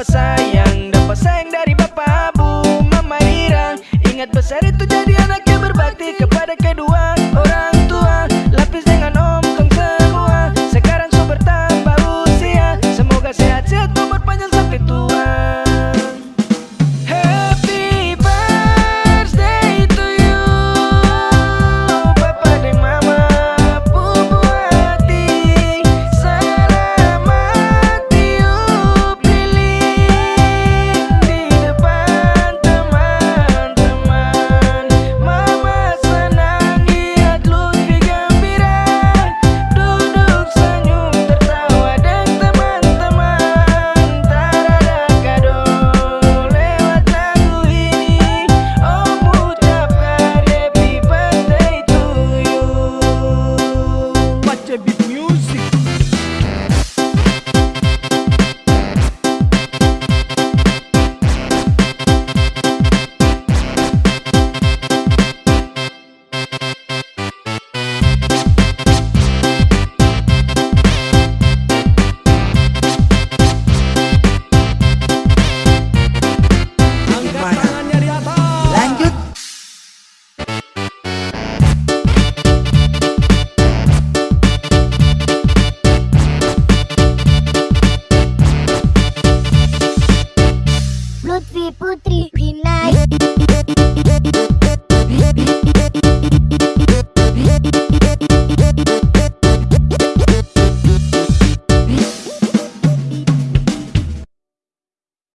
dapat sayang Dapat sayang dari bapak, bu, mama irang Ingat besar itu jadi anak